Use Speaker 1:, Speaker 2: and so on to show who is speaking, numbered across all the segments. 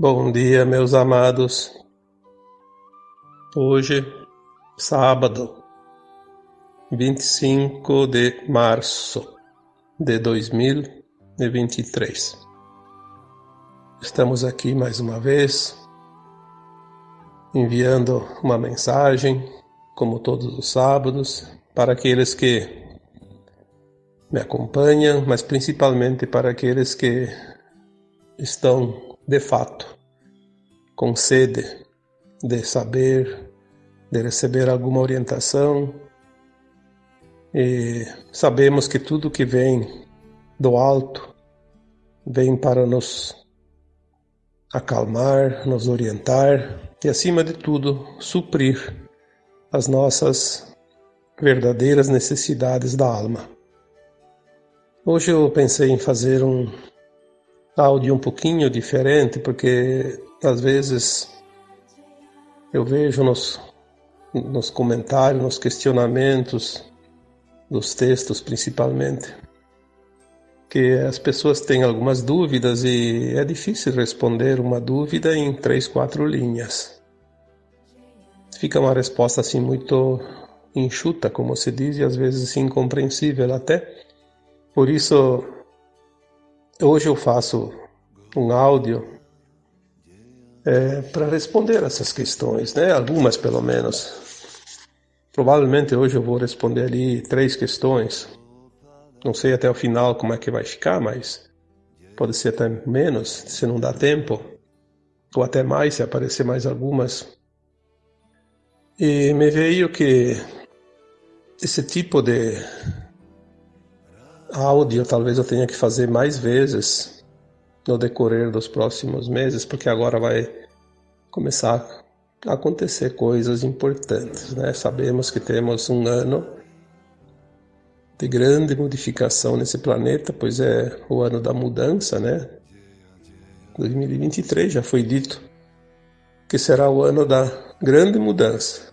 Speaker 1: Bom dia, meus amados. Hoje, sábado, 25 de março de 2023. Estamos aqui mais uma vez, enviando uma mensagem, como todos os sábados, para aqueles que me acompanham, mas principalmente para aqueles que estão de fato, com sede de saber, de receber alguma orientação. E sabemos que tudo que vem do alto vem para nos acalmar, nos orientar e, acima de tudo, suprir as nossas verdadeiras necessidades da alma. Hoje eu pensei em fazer um áudio um pouquinho diferente, porque às vezes eu vejo nos, nos comentários, nos questionamentos dos textos principalmente, que as pessoas têm algumas dúvidas e é difícil responder uma dúvida em três, quatro linhas. Fica uma resposta assim muito enxuta, como se diz, e às vezes incompreensível até. Por isso Hoje eu faço um áudio é, para responder essas questões, né? Algumas pelo menos. Provavelmente hoje eu vou responder ali três questões. Não sei até o final como é que vai ficar, mas pode ser até menos se não dá tempo, ou até mais se aparecer mais algumas. E me veio que esse tipo de áudio talvez eu tenha que fazer mais vezes no decorrer dos próximos meses, porque agora vai começar a acontecer coisas importantes, né? Sabemos que temos um ano de grande modificação nesse planeta, pois é o ano da mudança, né? 2023 já foi dito que será o ano da grande mudança.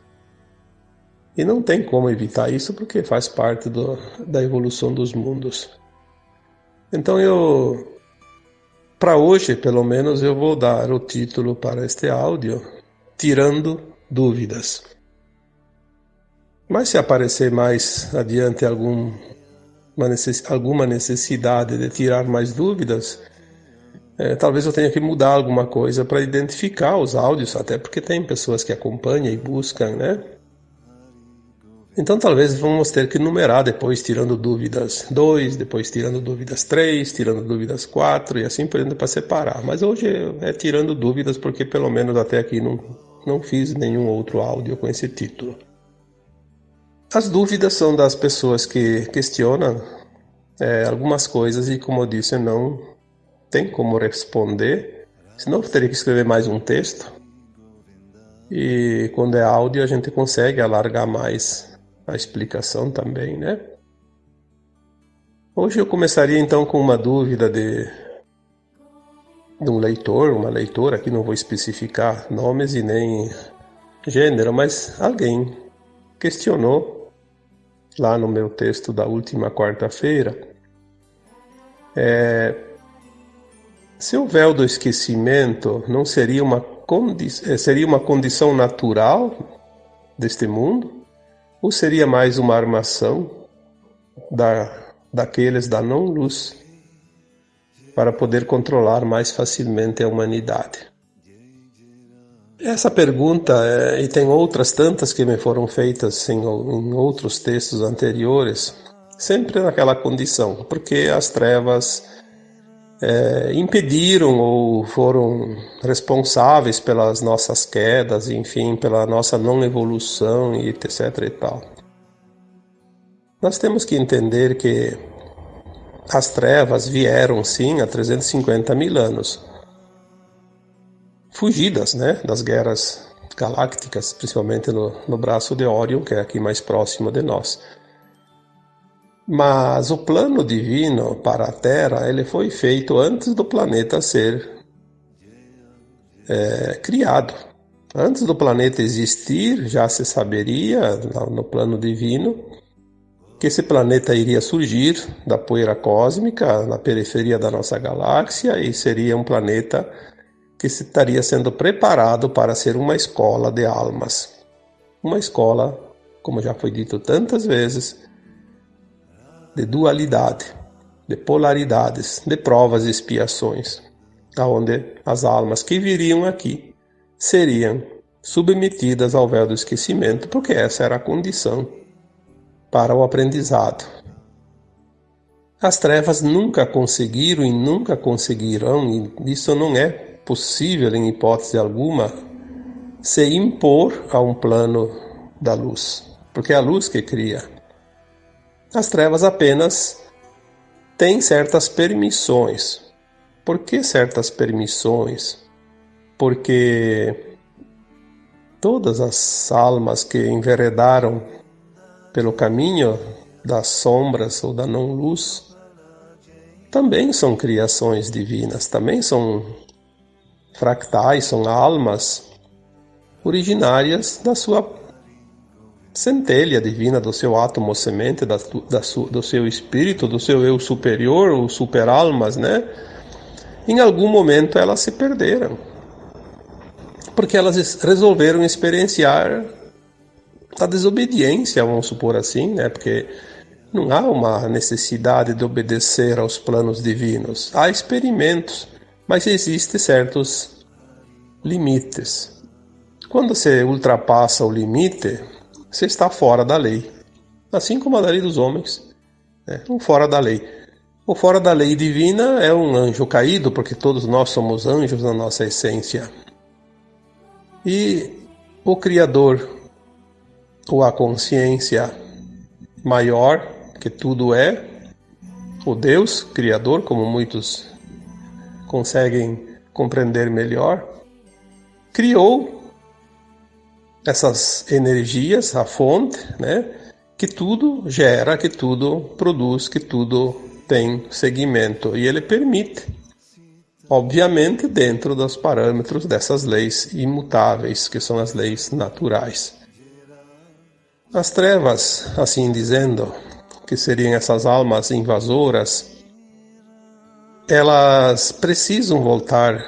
Speaker 1: E não tem como evitar isso porque faz parte do, da evolução dos mundos. Então eu, para hoje pelo menos, eu vou dar o título para este áudio, Tirando Dúvidas. Mas se aparecer mais adiante algum, necess, alguma necessidade de tirar mais dúvidas, é, talvez eu tenha que mudar alguma coisa para identificar os áudios, até porque tem pessoas que acompanham e buscam, né? Então talvez vamos ter que numerar depois, tirando dúvidas 2, depois tirando dúvidas 3, tirando dúvidas 4 e assim por diante para separar. Mas hoje é tirando dúvidas porque pelo menos até aqui não, não fiz nenhum outro áudio com esse título. As dúvidas são das pessoas que questionam é, algumas coisas e, como eu disse, não tem como responder. Senão eu teria que escrever mais um texto. E quando é áudio a gente consegue alargar mais a explicação também, né? Hoje eu começaria então com uma dúvida de, de um leitor, uma leitora, aqui não vou especificar nomes e nem gênero, mas alguém questionou lá no meu texto da última quarta-feira é, se o véu do esquecimento não seria uma, condi seria uma condição natural deste mundo? Ou seria mais uma armação da, daqueles da não-luz para poder controlar mais facilmente a humanidade? Essa pergunta, é, e tem outras tantas que me foram feitas em, em outros textos anteriores, sempre naquela condição, porque as trevas é, impediram ou foram responsáveis pelas nossas quedas, enfim, pela nossa não evolução e etc e tal. Nós temos que entender que as trevas vieram sim há 350 mil anos, fugidas né, das guerras galácticas, principalmente no, no braço de Orion, que é aqui mais próximo de nós. Mas o plano divino para a Terra ele foi feito antes do planeta ser é, criado. Antes do planeta existir, já se saberia no plano divino que esse planeta iria surgir da poeira cósmica na periferia da nossa galáxia e seria um planeta que estaria sendo preparado para ser uma escola de almas. Uma escola, como já foi dito tantas vezes, de dualidade, de polaridades, de provas e expiações, aonde as almas que viriam aqui seriam submetidas ao véu do esquecimento, porque essa era a condição para o aprendizado. As trevas nunca conseguiram e nunca conseguirão, e isso não é possível em hipótese alguma, se impor a um plano da luz, porque é a luz que cria. As trevas apenas têm certas permissões. Por que certas permissões? Porque todas as almas que enveredaram pelo caminho das sombras ou da não-luz também são criações divinas, também são fractais, são almas originárias da sua centelha divina, do seu átomo semente, da, da do seu espírito, do seu eu superior, ou superalmas, né? Em algum momento elas se perderam porque elas resolveram experienciar a desobediência, vamos supor assim, né? Porque não há uma necessidade de obedecer aos planos divinos. Há experimentos, mas existem certos limites. Quando você ultrapassa o limite, você está fora da lei, assim como a lei dos homens, né? um fora da lei. O fora da lei divina é um anjo caído, porque todos nós somos anjos na nossa essência. E o Criador, ou a consciência maior que tudo é, o Deus Criador, como muitos conseguem compreender melhor, criou essas energias, a fonte, né, que tudo gera, que tudo produz, que tudo tem segmento e ele permite obviamente dentro dos parâmetros dessas leis imutáveis, que são as leis naturais. As trevas, assim dizendo, que seriam essas almas invasoras, elas precisam voltar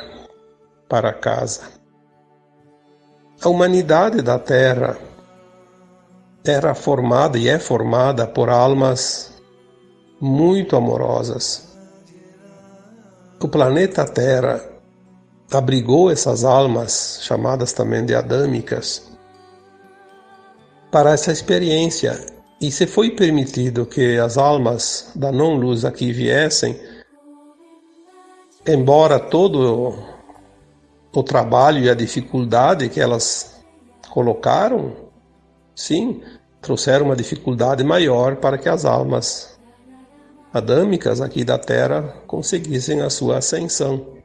Speaker 1: para casa. A humanidade da Terra era formada e é formada por almas muito amorosas, o planeta Terra abrigou essas almas, chamadas também de adâmicas, para essa experiência. E se foi permitido que as almas da não-luz aqui viessem, embora todo o trabalho e a dificuldade que elas colocaram, sim, trouxeram uma dificuldade maior para que as almas adâmicas aqui da Terra conseguissem a sua ascensão.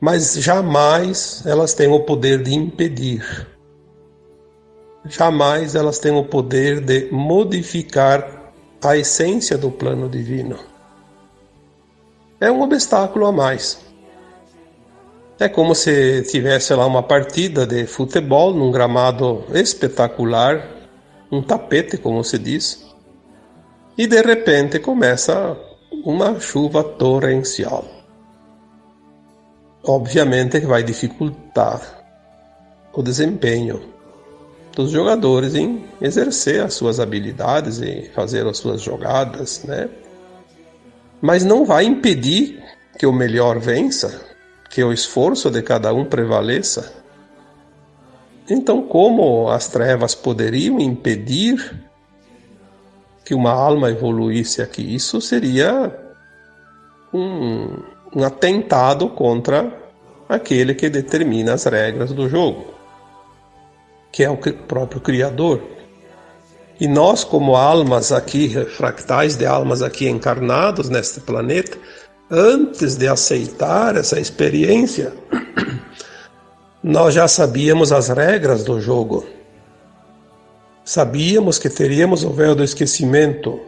Speaker 1: Mas jamais elas têm o poder de impedir. Jamais elas têm o poder de modificar a essência do plano divino. É um obstáculo a mais. É como se tivesse lá uma partida de futebol num gramado espetacular, um tapete, como se diz, e de repente começa uma chuva torrencial. Obviamente que vai dificultar o desempenho dos jogadores em exercer as suas habilidades e fazer as suas jogadas, né? Mas não vai impedir que o melhor vença, que o esforço de cada um prevaleça. Então, como as trevas poderiam impedir que uma alma evoluísse aqui. Isso seria um, um atentado contra aquele que determina as regras do jogo, que é o próprio Criador. E nós, como almas aqui, fractais de almas aqui encarnados neste planeta, antes de aceitar essa experiência, nós já sabíamos as regras do jogo. Sabíamos que teríamos o véu do esquecimento.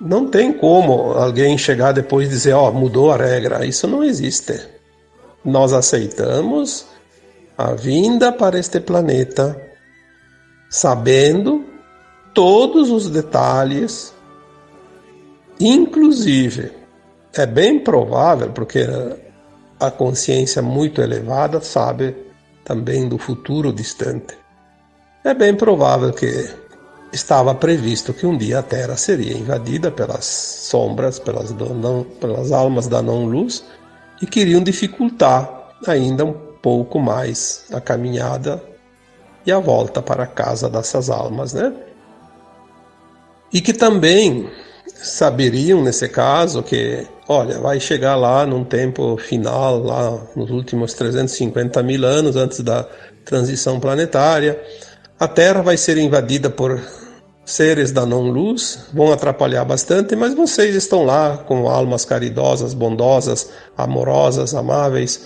Speaker 1: Não tem como alguém chegar depois e dizer, ó, oh, mudou a regra. Isso não existe. Nós aceitamos a vinda para este planeta sabendo todos os detalhes, inclusive é bem provável, porque a consciência muito elevada sabe também do futuro distante. É bem provável que estava previsto que um dia a Terra seria invadida pelas sombras, pelas, não, pelas almas da não-luz e queriam dificultar ainda um pouco mais a caminhada e a volta para a casa dessas almas, né? E que também saberiam nesse caso que, olha, vai chegar lá num tempo final, lá nos últimos 350 mil anos antes da transição planetária, a Terra vai ser invadida por seres da não-luz, vão atrapalhar bastante, mas vocês estão lá com almas caridosas, bondosas, amorosas, amáveis.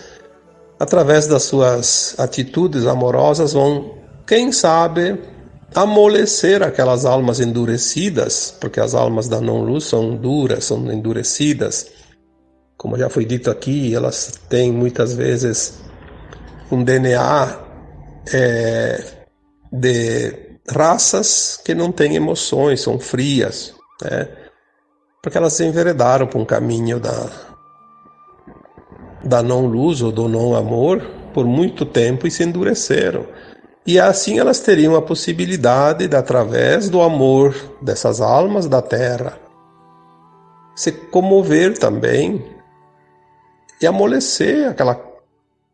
Speaker 1: Através das suas atitudes amorosas, vão, quem sabe, amolecer aquelas almas endurecidas, porque as almas da não-luz são duras, são endurecidas. Como já foi dito aqui, elas têm muitas vezes um DNA é, de raças que não têm emoções, são frias, né? porque elas se enveredaram por um caminho da, da não-luz ou do não-amor por muito tempo e se endureceram. E assim elas teriam a possibilidade de, através do amor dessas almas da terra, se comover também e amolecer aquela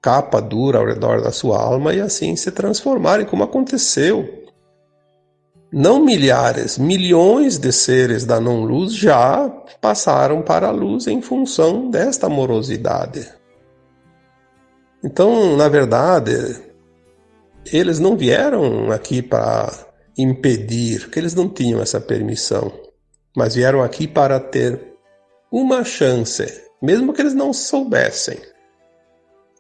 Speaker 1: capa dura ao redor da sua alma e assim se transformarem, como aconteceu. Não milhares, milhões de seres da não-luz já passaram para a luz em função desta amorosidade. Então, na verdade, eles não vieram aqui para impedir, porque eles não tinham essa permissão, mas vieram aqui para ter uma chance, mesmo que eles não soubessem,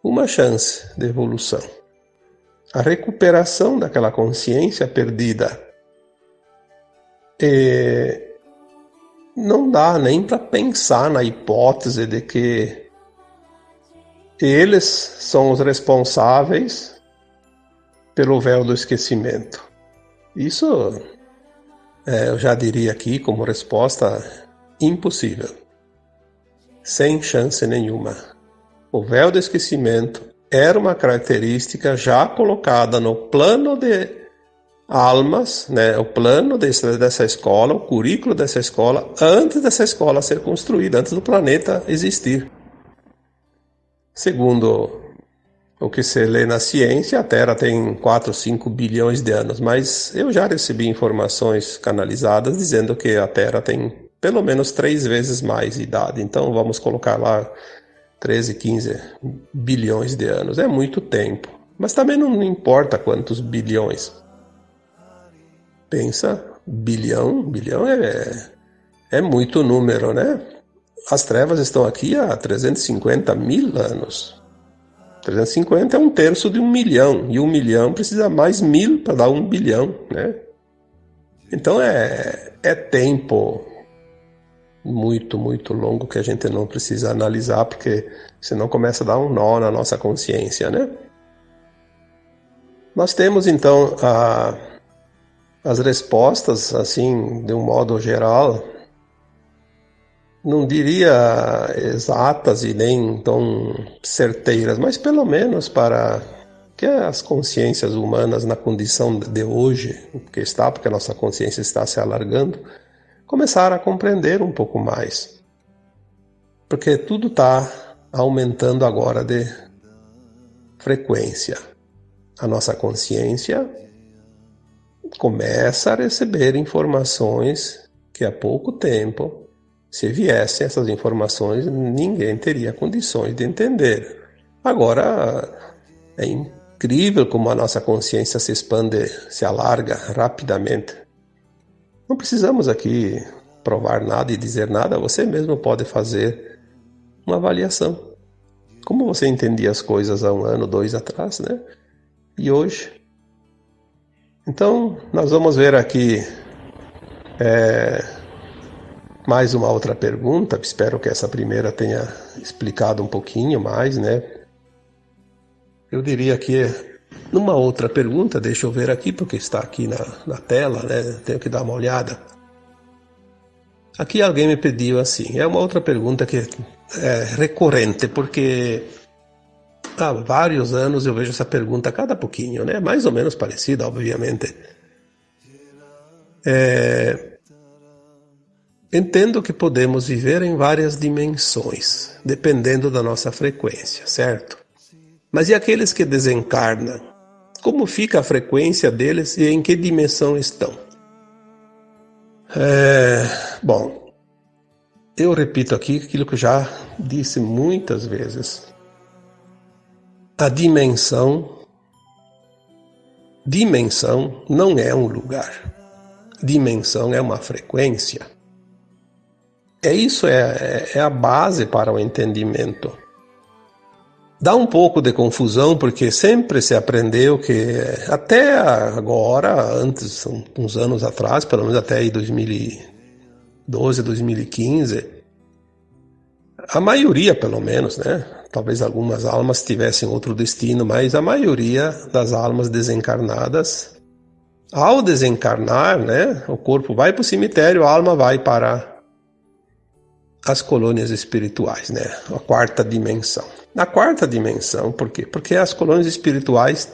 Speaker 1: uma chance de evolução. A recuperação daquela consciência perdida. Não dá nem para pensar na hipótese de que eles são os responsáveis pelo véu do esquecimento. Isso é, eu já diria aqui como resposta impossível, sem chance nenhuma. O véu do esquecimento era uma característica já colocada no plano de almas, né, o plano desse, dessa escola, o currículo dessa escola, antes dessa escola ser construída, antes do planeta existir. Segundo o que se lê na ciência, a Terra tem 4, 5 bilhões de anos, mas eu já recebi informações canalizadas dizendo que a Terra tem pelo menos três vezes mais idade. Então vamos colocar lá 13, 15 bilhões de anos. É muito tempo. Mas também não importa quantos bilhões. Pensa, bilhão, bilhão é, é muito número, né? As trevas estão aqui há 350 mil anos. 350 é um terço de um milhão, e um milhão precisa mais mil para dar um bilhão, né? Então é, é tempo muito, muito longo que a gente não precisa analisar, porque senão começa a dar um nó na nossa consciência, né? Nós temos então a, as respostas, assim, de um modo geral, não diria exatas e nem tão certeiras, mas pelo menos para que as consciências humanas na condição de hoje, que está, porque a nossa consciência está se alargando, começaram a compreender um pouco mais. Porque tudo está aumentando agora de frequência. A nossa consciência começa a receber informações que há pouco tempo se viessem essas informações, ninguém teria condições de entender. Agora, é incrível como a nossa consciência se expande, se alarga rapidamente. Não precisamos aqui provar nada e dizer nada, você mesmo pode fazer uma avaliação. Como você entendia as coisas há um ano, dois atrás, né? E hoje? Então, nós vamos ver aqui. É, mais uma outra pergunta, espero que essa primeira tenha explicado um pouquinho mais, né? Eu diria que numa outra pergunta, deixa eu ver aqui, porque está aqui na, na tela, né? Tenho que dar uma olhada. Aqui alguém me pediu assim, é uma outra pergunta que é recorrente, porque há vários anos eu vejo essa pergunta cada pouquinho, né? Mais ou menos parecida, obviamente. É... Entendo que podemos viver em várias dimensões, dependendo da nossa frequência, certo? Mas e aqueles que desencarnam? Como fica a frequência deles e em que dimensão estão? É... Bom, eu repito aqui aquilo que eu já disse muitas vezes. A dimensão dimensão não é um lugar. Dimensão é uma frequência. É isso é, é a base para o entendimento. Dá um pouco de confusão porque sempre se aprendeu que até agora, antes, uns anos atrás, pelo menos até aí 2012, 2015, a maioria, pelo menos, né? Talvez algumas almas tivessem outro destino, mas a maioria das almas desencarnadas, ao desencarnar, né, o corpo vai para o cemitério, a alma vai para as colônias espirituais, né? A quarta dimensão. Na quarta dimensão, por quê? Porque as colônias espirituais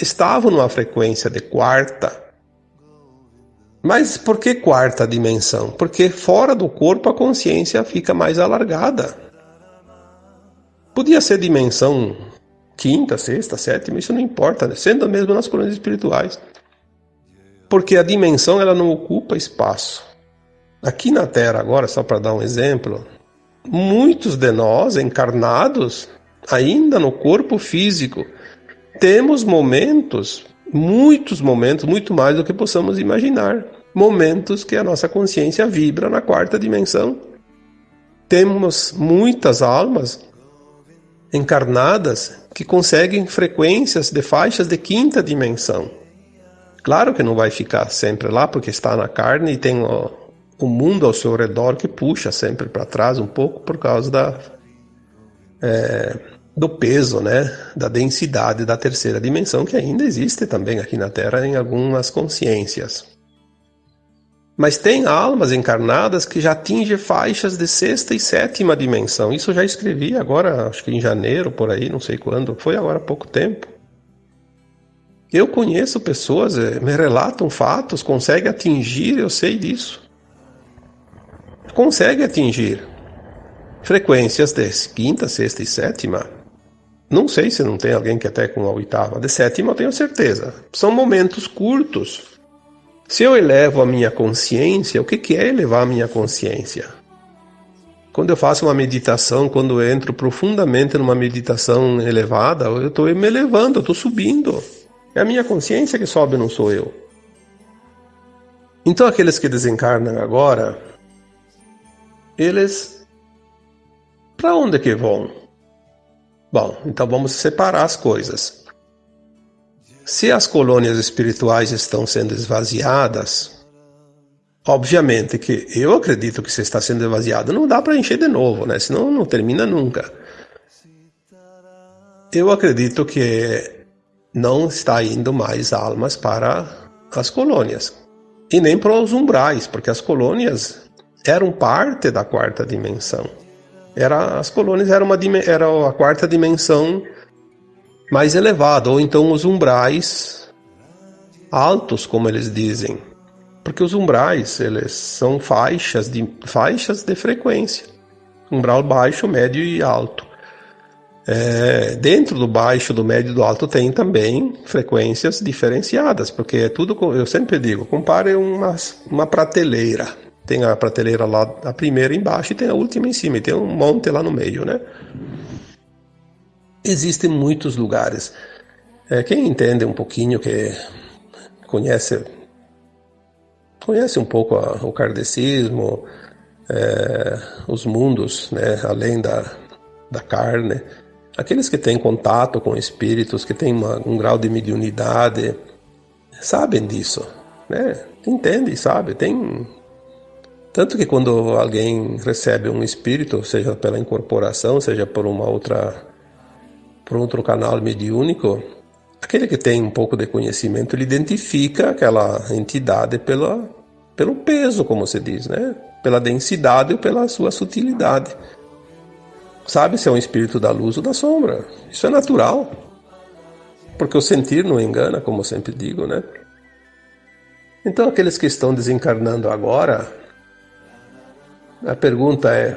Speaker 1: estavam numa frequência de quarta. Mas por que quarta dimensão? Porque fora do corpo a consciência fica mais alargada. Podia ser dimensão quinta, sexta, sétima, isso não importa, né? sendo mesmo nas colônias espirituais. Porque a dimensão ela não ocupa espaço. Aqui na Terra, agora, só para dar um exemplo, muitos de nós, encarnados, ainda no corpo físico, temos momentos, muitos momentos, muito mais do que possamos imaginar. Momentos que a nossa consciência vibra na quarta dimensão. Temos muitas almas encarnadas que conseguem frequências de faixas de quinta dimensão. Claro que não vai ficar sempre lá porque está na carne e tem o mundo ao seu redor que puxa sempre para trás um pouco por causa da, é, do peso, né, da densidade da terceira dimensão que ainda existe também aqui na Terra em algumas consciências. Mas tem almas encarnadas que já atingem faixas de sexta e sétima dimensão. Isso eu já escrevi agora, acho que em janeiro, por aí, não sei quando. Foi agora há pouco tempo. Eu conheço pessoas, é, me relatam fatos, conseguem atingir, eu sei disso consegue atingir frequências de quinta, sexta e sétima. Não sei se não tem alguém que até com a oitava. De sétima eu tenho certeza. São momentos curtos. Se eu elevo a minha consciência, o que é elevar a minha consciência? Quando eu faço uma meditação, quando eu entro profundamente numa meditação elevada, eu estou me elevando, eu estou subindo. É a minha consciência que sobe, não sou eu. Então, aqueles que desencarnam agora, eles para onde que vão? Bom, então vamos separar as coisas. Se as colônias espirituais estão sendo esvaziadas, obviamente que eu acredito que se está sendo esvaziado, não dá para encher de novo, né? Senão não termina nunca. Eu acredito que não está indo mais almas para as colônias e nem para os umbrais, porque as colônias eram parte da quarta dimensão. Era, as colônias eram uma, era a quarta dimensão mais elevada, ou então os umbrais altos, como eles dizem. Porque os umbrais, eles são faixas de, faixas de frequência. Umbral baixo, médio e alto. É, dentro do baixo, do médio e do alto tem também frequências diferenciadas, porque é tudo, eu sempre digo, compare uma, uma prateleira. Tem a prateleira lá, a primeira embaixo e tem a última em cima, e tem um monte lá no meio, né? Existem muitos lugares. É, quem entende um pouquinho, que conhece conhece um pouco a, o kardecismo, é, os mundos, né, além da, da carne, aqueles que têm contato com espíritos, que têm uma, um grau de mediunidade, sabem disso, né? Entende, sabe? Tem tanto que quando alguém recebe um espírito, seja pela incorporação, seja por uma outra por outro canal mediúnico, aquele que tem um pouco de conhecimento, ele identifica aquela entidade pela, pelo peso, como se diz, né? Pela densidade ou pela sua sutilidade. sabe se é um espírito da luz ou da sombra. Isso é natural. Porque o sentir não engana, como sempre digo, né? Então, aqueles que estão desencarnando agora, a pergunta é: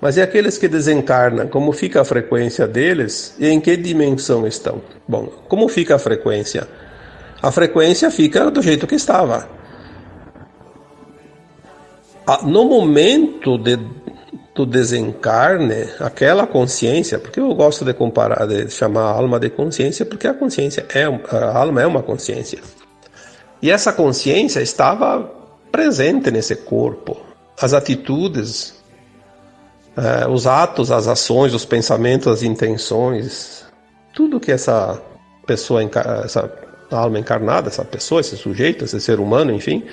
Speaker 1: mas e aqueles que desencarnam, como fica a frequência deles e em que dimensão estão? Bom, como fica a frequência? A frequência fica do jeito que estava. No momento de, do desencarne, aquela consciência, porque eu gosto de comparar, de chamar a alma de consciência, porque a consciência é, a alma é uma consciência. E essa consciência estava presente nesse corpo. As atitudes, eh, os atos, as ações, os pensamentos, as intenções, tudo que essa pessoa, essa alma encarnada, essa pessoa, esse sujeito, esse ser humano, enfim,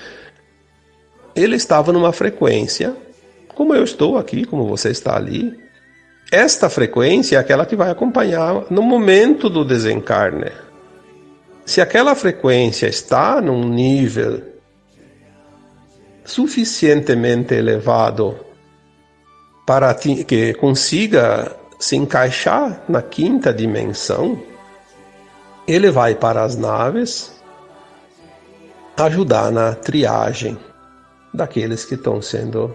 Speaker 1: ele estava numa frequência, como eu estou aqui, como você está ali. Esta frequência é aquela que vai acompanhar no momento do desencarne. Se aquela frequência está num nível suficientemente elevado para que consiga se encaixar na quinta dimensão, ele vai para as naves ajudar na triagem daqueles que estão sendo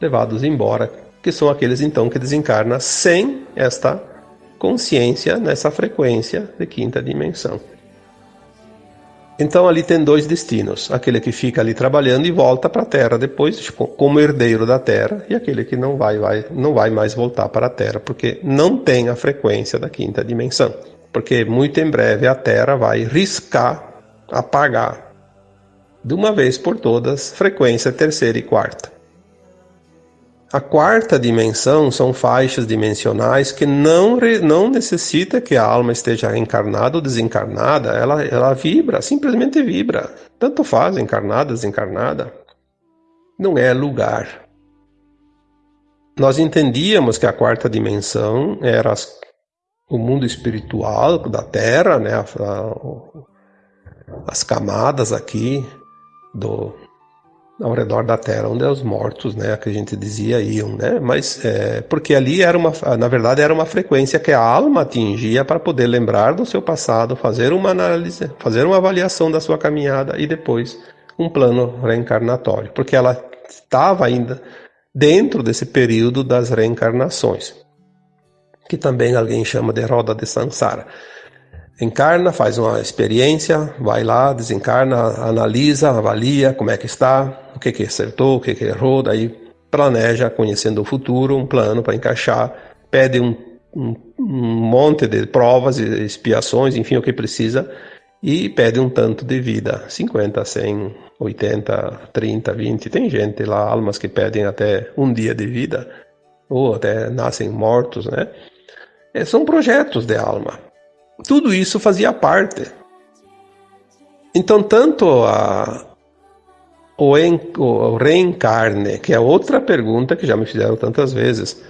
Speaker 1: levados embora, que são aqueles então que desencarnam sem esta consciência nessa frequência de quinta dimensão. Então ali tem dois destinos: aquele que fica ali trabalhando e volta para a Terra depois, tipo, como herdeiro da Terra, e aquele que não vai, vai, não vai mais voltar para a Terra, porque não tem a frequência da quinta dimensão. Porque muito em breve a Terra vai riscar, apagar de uma vez por todas frequência terceira e quarta. A quarta dimensão são faixas dimensionais que não, não necessita que a alma esteja encarnada ou desencarnada, ela, ela vibra, simplesmente vibra. Tanto faz, encarnada, desencarnada. Não é lugar. Nós entendíamos que a quarta dimensão era as, o mundo espiritual da Terra, né, as camadas aqui do, ao redor da Terra, onde os mortos, né, que a gente dizia iam, né, mas é, porque ali era uma, na verdade era uma frequência que a alma atingia para poder lembrar do seu passado, fazer uma análise, fazer uma avaliação da sua caminhada e depois um plano reencarnatório, porque ela estava ainda dentro desse período das reencarnações, que também alguém chama de roda de Sansara encarna, faz uma experiência, vai lá, desencarna, analisa, avalia como é que está, o que, que acertou, o que, que errou, daí planeja, conhecendo o futuro, um plano para encaixar, pede um, um, um, monte de provas e expiações, enfim, o que precisa, e pede um tanto de vida, 50, 100, 80, 30, 20, tem gente lá, almas que pedem até um dia de vida, ou até nascem mortos, né? É, são projetos de alma. Tudo isso fazia parte. Então, tanto a, o, en, o reencarne, que é outra pergunta que já me fizeram tantas vezes.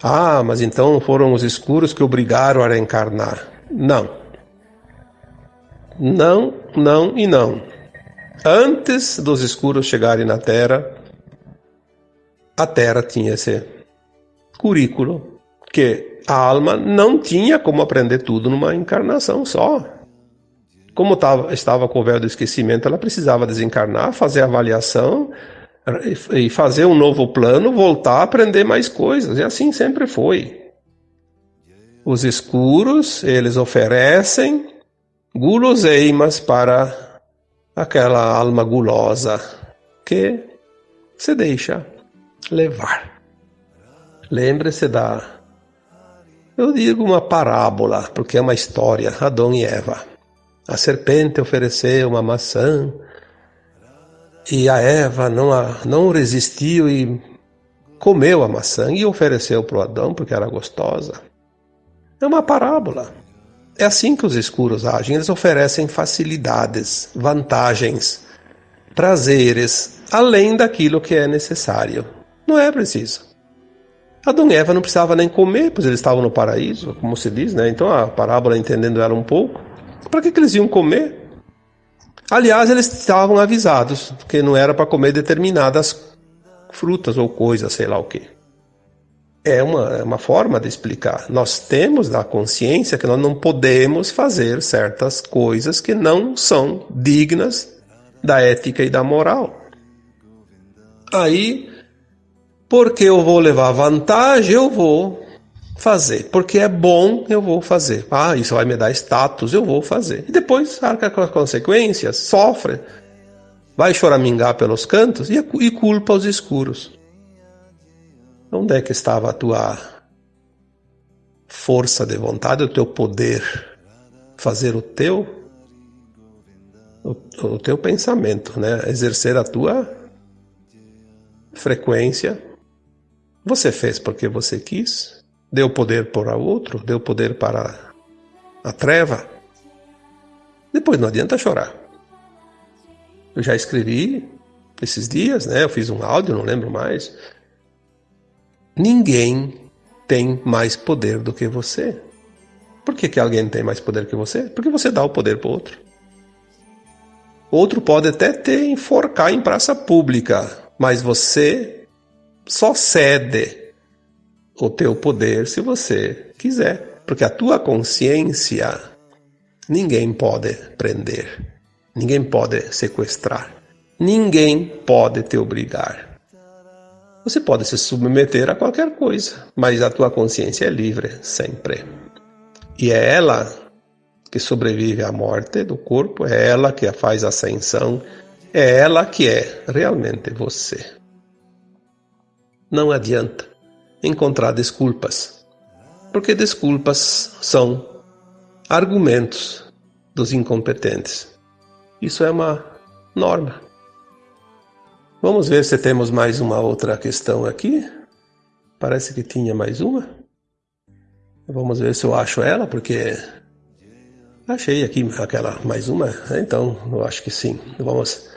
Speaker 1: Ah, mas então foram os escuros que obrigaram a reencarnar. Não. Não, não e não. Antes dos escuros chegarem na Terra, a Terra tinha esse currículo que a alma não tinha como aprender tudo numa encarnação só. Como tava, estava com o véu do esquecimento, ela precisava desencarnar, fazer avaliação e fazer um novo plano, voltar a aprender mais coisas. E assim sempre foi. Os escuros, eles oferecem guloseimas para aquela alma gulosa que se deixa levar. Lembre-se da eu digo uma parábola, porque é uma história, Adão e Eva. A serpente ofereceu uma maçã e a Eva não, a, não resistiu e comeu a maçã e ofereceu para o Adão porque era gostosa. É uma parábola. É assim que os escuros agem. Eles oferecem facilidades, vantagens, prazeres, além daquilo que é necessário. Não é preciso. Adão e Eva não precisavam nem comer, pois eles estavam no paraíso, como se diz, né? Então a parábola, entendendo ela um pouco, para que, que eles iam comer? Aliás, eles estavam avisados que não era para comer determinadas frutas ou coisas, sei lá o que. é uma, é uma forma de explicar. Nós temos a consciência que nós não podemos fazer certas coisas que não são dignas da ética e da moral. Aí, porque eu vou levar vantagem, eu vou fazer. Porque é bom, eu vou fazer. Ah, isso vai me dar status, eu vou fazer. E depois arca com as consequências, sofre, vai choramingar pelos cantos e, e culpa os escuros. Onde é que estava a tua força de vontade, o teu poder fazer o teu o, o teu pensamento, né? Exercer a tua frequência. Você fez porque você quis, deu poder para outro, deu poder para a treva. Depois não adianta chorar. Eu já escrevi esses dias, né? Eu fiz um áudio, não lembro mais. Ninguém tem mais poder do que você. Por que, que alguém tem mais poder que você? Porque você dá o poder para outro. Outro pode até te enforcar em praça pública, mas você só cede o teu poder se você quiser, porque a tua consciência ninguém pode prender, ninguém pode sequestrar, ninguém pode te obrigar. Você pode se submeter a qualquer coisa, mas a tua consciência é livre sempre. E é ela que sobrevive à morte do corpo, é ela que faz ascensão, é ela que é realmente você. Não adianta encontrar desculpas, porque desculpas são argumentos dos incompetentes. Isso é uma norma. Vamos ver se temos mais uma outra questão aqui. Parece que tinha mais uma. Vamos ver se eu acho ela, porque achei aqui aquela mais uma. Então, eu acho que sim. Vamos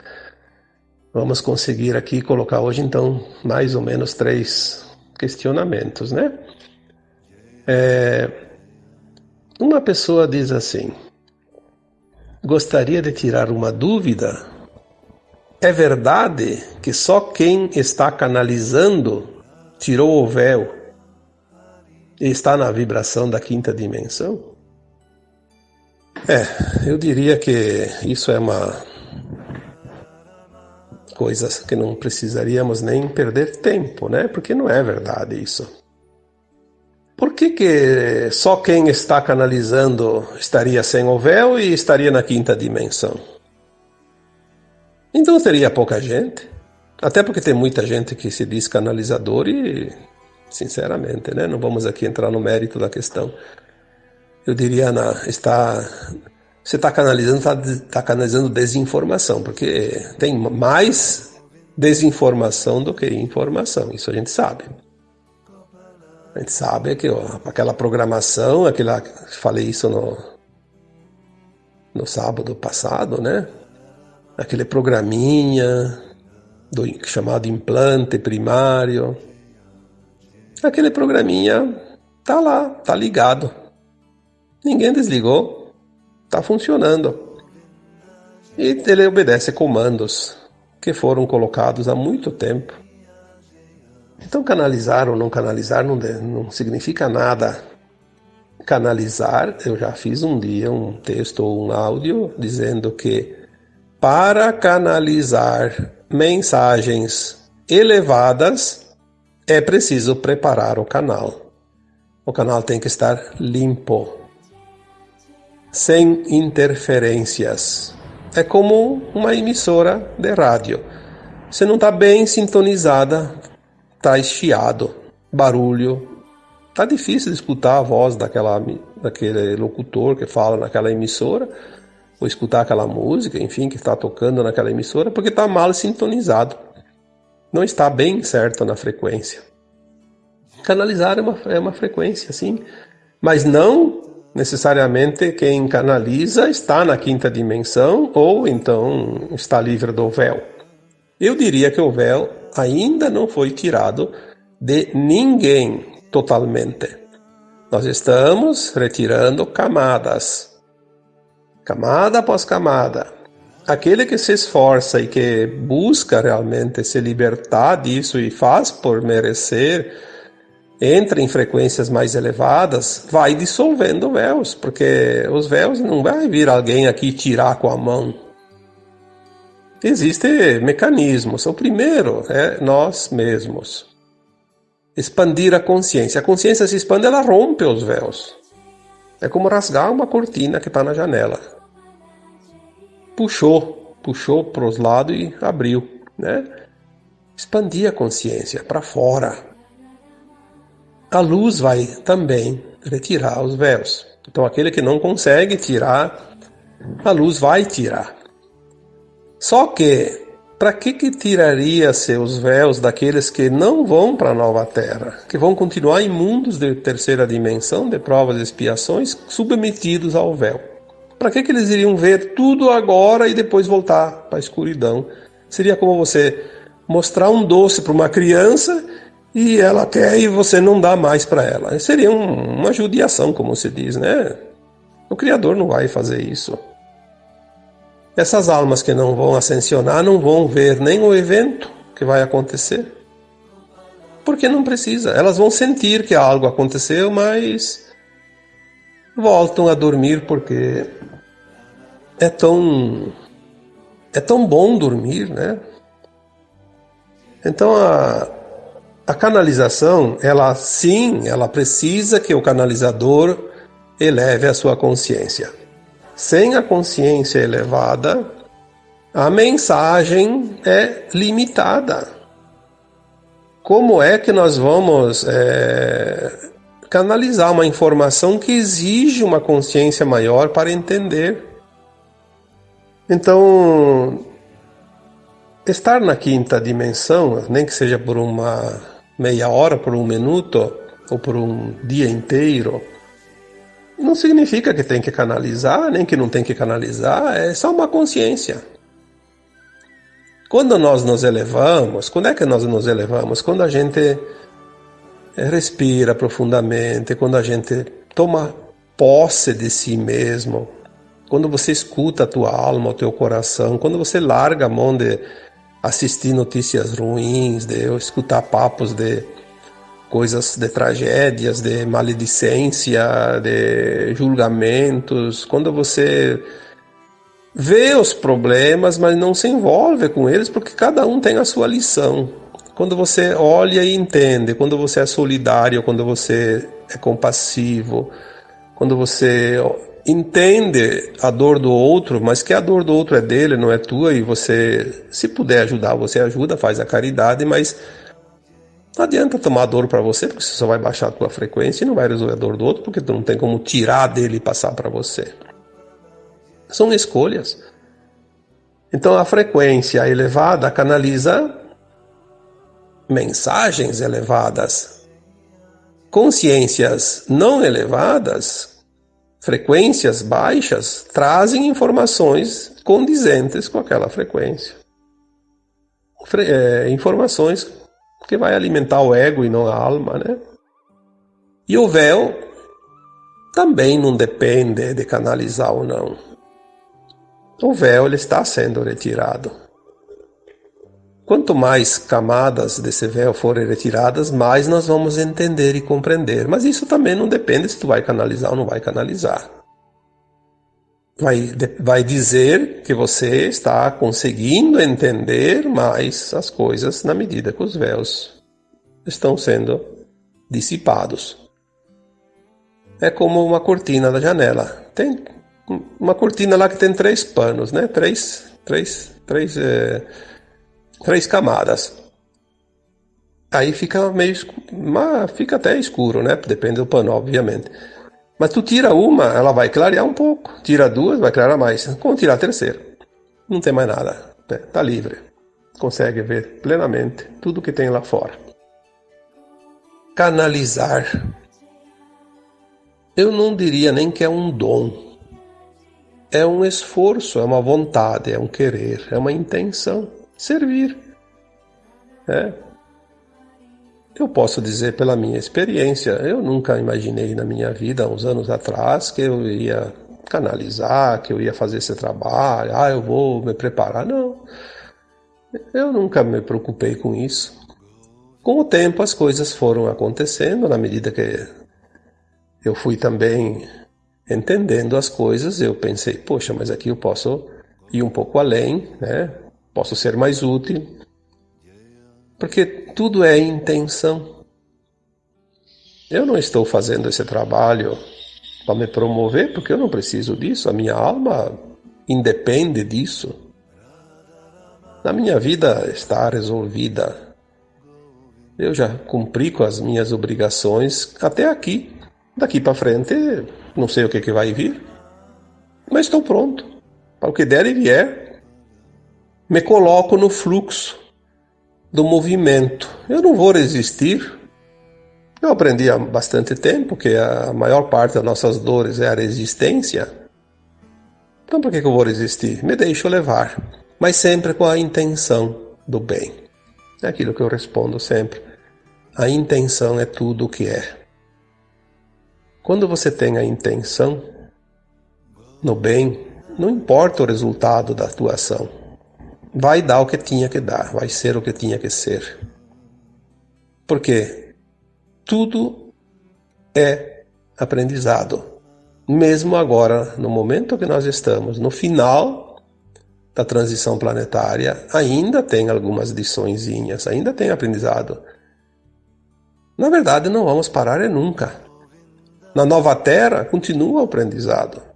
Speaker 1: Vamos conseguir aqui colocar hoje, então, mais ou menos três questionamentos, né? É, uma pessoa diz assim: Gostaria de tirar uma dúvida. É verdade que só quem está canalizando tirou o véu e está na vibração da quinta dimensão? É, eu diria que isso é uma coisas que não precisaríamos nem perder tempo, né? Porque não é verdade isso. Por que, que só quem está canalizando estaria sem o véu e estaria na quinta dimensão? Então teria pouca gente. Até porque tem muita gente que se diz canalizador e, sinceramente, né? Não vamos aqui entrar no mérito da questão. Eu diria, na, está você está canalizando, está tá canalizando desinformação, porque tem mais desinformação do que informação, isso a gente sabe. A gente sabe que ó, aquela programação, aquela, falei isso no, no sábado passado, né? Aquele programinha do chamado implante primário. Aquele programinha tá lá, tá ligado. Ninguém desligou está funcionando. E ele obedece comandos que foram colocados há muito tempo. Então, canalizar ou não canalizar não, não significa nada. Canalizar, eu já fiz um dia um texto ou um áudio dizendo que para canalizar mensagens elevadas é preciso preparar o canal. O canal tem que estar limpo sem interferências. É como uma emissora de rádio. Você não está bem sintonizada, está eschiado, barulho. Está difícil de escutar a voz daquela, daquele locutor que fala naquela emissora, ou escutar aquela música, enfim, que está tocando naquela emissora, porque está mal sintonizado. Não está bem certo na frequência. Canalizar é uma, é uma frequência, sim, mas não necessariamente quem canaliza está na quinta dimensão ou então está livre do véu. Eu diria que o véu ainda não foi tirado de ninguém totalmente. Nós estamos retirando camadas, camada após camada. Aquele que se esforça e que busca realmente se libertar disso e faz por merecer entra em frequências mais elevadas, vai dissolvendo véus, porque os véus não vai vir alguém aqui tirar com a mão. Existem mecanismos. O primeiro é nós mesmos. Expandir a consciência. A consciência se expande, ela rompe os véus. É como rasgar uma cortina que está na janela. Puxou, puxou para os lados e abriu, né? Expandir a consciência para fora a luz vai também retirar os véus. Então, aquele que não consegue tirar, a luz vai tirar. Só que, para que, que tiraria seus véus daqueles que não vão para a nova terra, que vão continuar em mundos de terceira dimensão, de provas e expiações, submetidos ao véu? Para que, que eles iriam ver tudo agora e depois voltar para a escuridão? Seria como você mostrar um doce para uma criança e ela quer e você não dá mais para ela. Seria um, uma judiação, como se diz, né? O Criador não vai fazer isso. Essas almas que não vão ascensionar não vão ver nem o evento que vai acontecer. Porque não precisa. Elas vão sentir que algo aconteceu, mas voltam a dormir porque é tão é tão bom dormir, né? Então a a canalização, ela sim, ela precisa que o canalizador eleve a sua consciência. Sem a consciência elevada, a mensagem é limitada. Como é que nós vamos é, canalizar uma informação que exige uma consciência maior para entender? Então, estar na quinta dimensão, nem que seja por uma meia hora, por um minuto ou por um dia inteiro, não significa que tem que canalizar, nem que não tem que canalizar, é só uma consciência. Quando nós nos elevamos, quando é que nós nos elevamos? Quando a gente respira profundamente, quando a gente toma posse de si mesmo, quando você escuta a tua alma, o teu coração, quando você larga a mão de assistir notícias ruins, de eu escutar papos de coisas de tragédias, de maledicência, de julgamentos, quando você vê os problemas, mas não se envolve com eles, porque cada um tem a sua lição. Quando você olha e entende, quando você é solidário, quando você é compassivo, quando você entende a dor do outro, mas que a dor do outro é dele, não é tua, e você, se puder ajudar, você ajuda, faz a caridade, mas não adianta tomar dor para você, porque você só vai baixar a tua frequência e não vai resolver a dor do outro, porque tu não tem como tirar dele e passar para você. São escolhas. Então a frequência elevada canaliza mensagens elevadas. Consciências não elevadas frequências baixas trazem informações condizentes com aquela frequência. Fre é, informações que vai alimentar o ego e não a alma, né? E o véu também não depende de canalizar ou não. O véu ele está sendo retirado. Quanto mais camadas desse véu forem retiradas, mais nós vamos entender e compreender. Mas isso também não depende se tu vai canalizar ou não vai canalizar. Vai, vai dizer que você está conseguindo entender mais as coisas na medida que os véus estão sendo dissipados. É como uma cortina da janela. Tem uma cortina lá que tem três panos, né? Três, três, três. É três camadas. Aí fica meio fica até escuro, né? Depende do pano, obviamente. Mas tu tira uma, ela vai clarear um pouco. Tira duas, vai clarear mais. Como tirar a terceira? Não tem mais nada. Né? Tá livre. Consegue ver plenamente tudo que tem lá fora. Canalizar. Eu não diria nem que é um dom. É um esforço, é uma vontade, é um querer, é uma intenção servir. É. Eu posso dizer pela minha experiência, eu nunca imaginei na minha vida, uns anos atrás, que eu ia canalizar, que eu ia fazer esse trabalho, ah, eu vou me preparar. Não. Eu nunca me preocupei com isso. Com o tempo as coisas foram acontecendo, na medida que eu fui também entendendo as coisas, eu pensei, poxa, mas aqui eu posso ir um pouco além, né? Posso ser mais útil. Porque tudo é intenção. Eu não estou fazendo esse trabalho para me promover, porque eu não preciso disso, a minha alma independe disso. A minha vida está resolvida. Eu já cumpri com as minhas obrigações até aqui. Daqui para frente, não sei o que, que vai vir, mas estou pronto. Para o que der e vier, me coloco no fluxo do movimento. Eu não vou resistir. Eu aprendi há bastante tempo que a maior parte das nossas dores é a resistência. Então, por que eu vou resistir? Me deixo levar, mas sempre com a intenção do bem. É aquilo que eu respondo sempre. A intenção é tudo o que é. Quando você tem a intenção no bem, não importa o resultado da tua ação, vai dar o que tinha que dar, vai ser o que tinha que ser. Porque tudo é aprendizado. Mesmo agora, no momento que nós estamos, no final da transição planetária, ainda tem algumas liçõezinhas, ainda tem aprendizado. Na verdade, não vamos parar nunca. Na nova terra continua o aprendizado.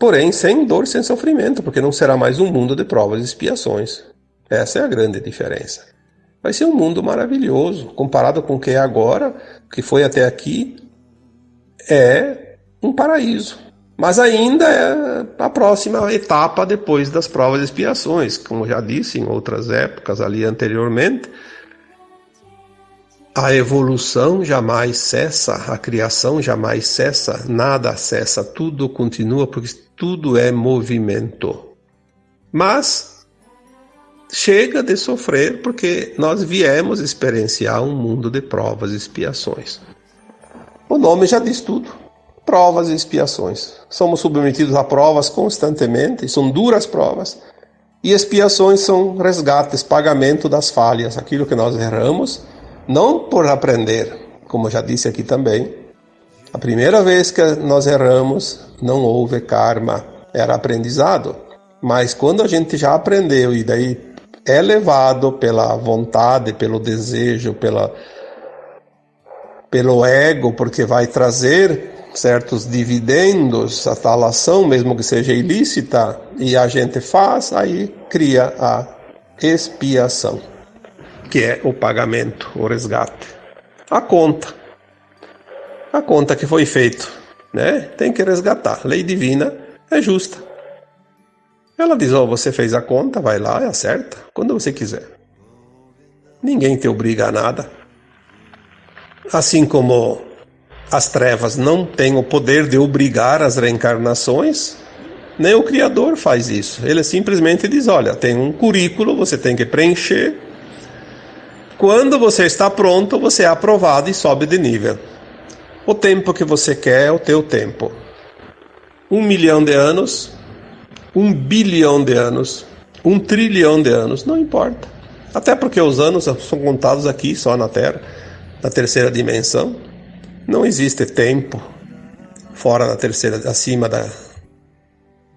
Speaker 1: Porém, sem dor, sem sofrimento, porque não será mais um mundo de provas e expiações. Essa é a grande diferença. Vai ser um mundo maravilhoso, comparado com o que é agora, que foi até aqui, é um paraíso. Mas ainda é a próxima etapa depois das provas e expiações, como já disse em outras épocas ali anteriormente, a evolução jamais cessa, a criação jamais cessa, nada cessa, tudo continua porque tudo é movimento. Mas chega de sofrer porque nós viemos experienciar um mundo de provas e expiações. O nome já diz tudo. Provas e expiações. Somos submetidos a provas constantemente, são duras provas. E expiações são resgates, pagamento das falhas, aquilo que nós erramos não por aprender, como já disse aqui também. A primeira vez que nós erramos, não houve karma, era aprendizado. Mas quando a gente já aprendeu e daí é levado pela vontade, pelo desejo, pela, pelo ego, porque vai trazer certos dividendos, a tal ação, mesmo que seja ilícita, e a gente faz, aí cria a expiação que é o pagamento, o resgate. A conta. A conta que foi feito, né? Tem que resgatar. Lei divina é justa. Ela diz: "Ó, oh, você fez a conta, vai lá e acerta quando você quiser. Ninguém te obriga a nada. Assim como as trevas não têm o poder de obrigar as reencarnações, nem o Criador faz isso. Ele simplesmente diz: olha, tem um currículo, você tem que preencher quando você está pronto, você é aprovado e sobe de nível. O tempo que você quer é o teu tempo. Um milhão de anos, um bilhão de anos, um trilhão de anos, não importa. Até porque os anos são contados aqui, só na Terra, na terceira dimensão. Não existe tempo fora da terceira, acima da.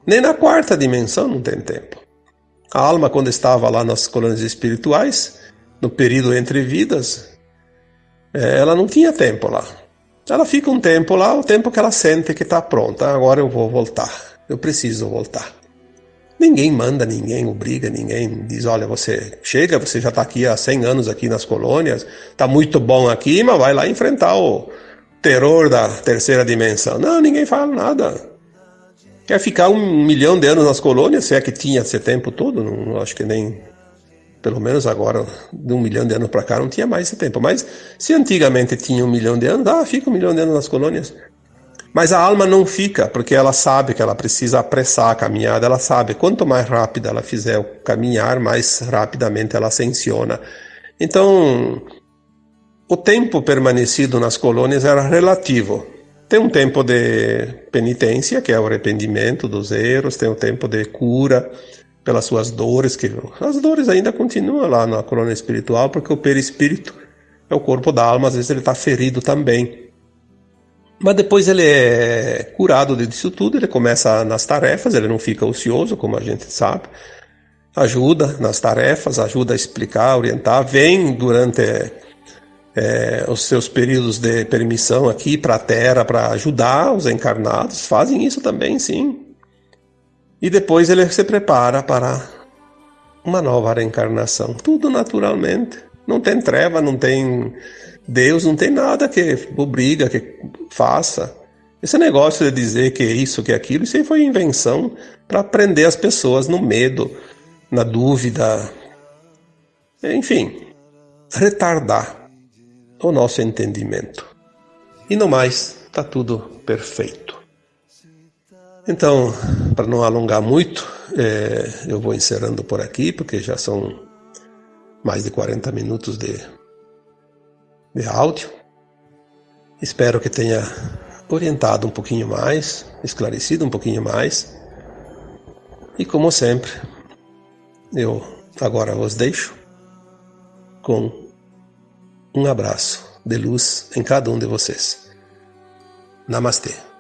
Speaker 1: Nem na quarta dimensão não tem tempo. A alma, quando estava lá nas colônias espirituais, no período entre vidas, é, ela não tinha tempo lá. Ela fica um tempo lá, o tempo que ela sente que está pronta. Agora eu vou voltar. Eu preciso voltar. Ninguém manda ninguém, obriga ninguém, diz: olha, você chega, você já está aqui há 100 anos aqui nas colônias, está muito bom aqui, mas vai lá enfrentar o terror da terceira dimensão. Não, ninguém fala nada. Quer ficar um milhão de anos nas colônias, se é que tinha esse tempo todo? Não, acho que nem pelo menos agora, de um milhão de anos para cá, não tinha mais esse tempo. Mas se antigamente tinha um milhão de anos, ah, fica um milhão de anos nas colônias. Mas a alma não fica, porque ela sabe que ela precisa apressar a caminhada, ela sabe quanto mais rápida ela fizer o caminhar, mais rapidamente ela ascensiona. Então, o tempo permanecido nas colônias era relativo. Tem um tempo de penitência, que é o arrependimento dos erros, tem o tempo de cura, pelas suas dores, que as dores ainda continuam lá na corona espiritual, porque o perispírito é o corpo da alma, às vezes ele está ferido também. Mas depois ele é curado disso tudo, ele começa nas tarefas, ele não fica ocioso, como a gente sabe. Ajuda nas tarefas, ajuda a explicar, orientar, vem durante é, os seus períodos de permissão aqui para a Terra para ajudar os encarnados, fazem isso também, sim. E depois ele se prepara para uma nova reencarnação. Tudo naturalmente. Não tem treva, não tem Deus, não tem nada que obriga, que faça. Esse negócio de dizer que é isso, que é aquilo, isso aí foi invenção para prender as pessoas no medo, na dúvida. Enfim, retardar o nosso entendimento. E no mais, está tudo perfeito. Então, para não alongar muito, é, eu vou encerrando por aqui, porque já são mais de 40 minutos de, de áudio. Espero que tenha orientado um pouquinho mais, esclarecido um pouquinho mais. E como sempre, eu agora vos deixo com um abraço de luz em cada um de vocês. Namastê.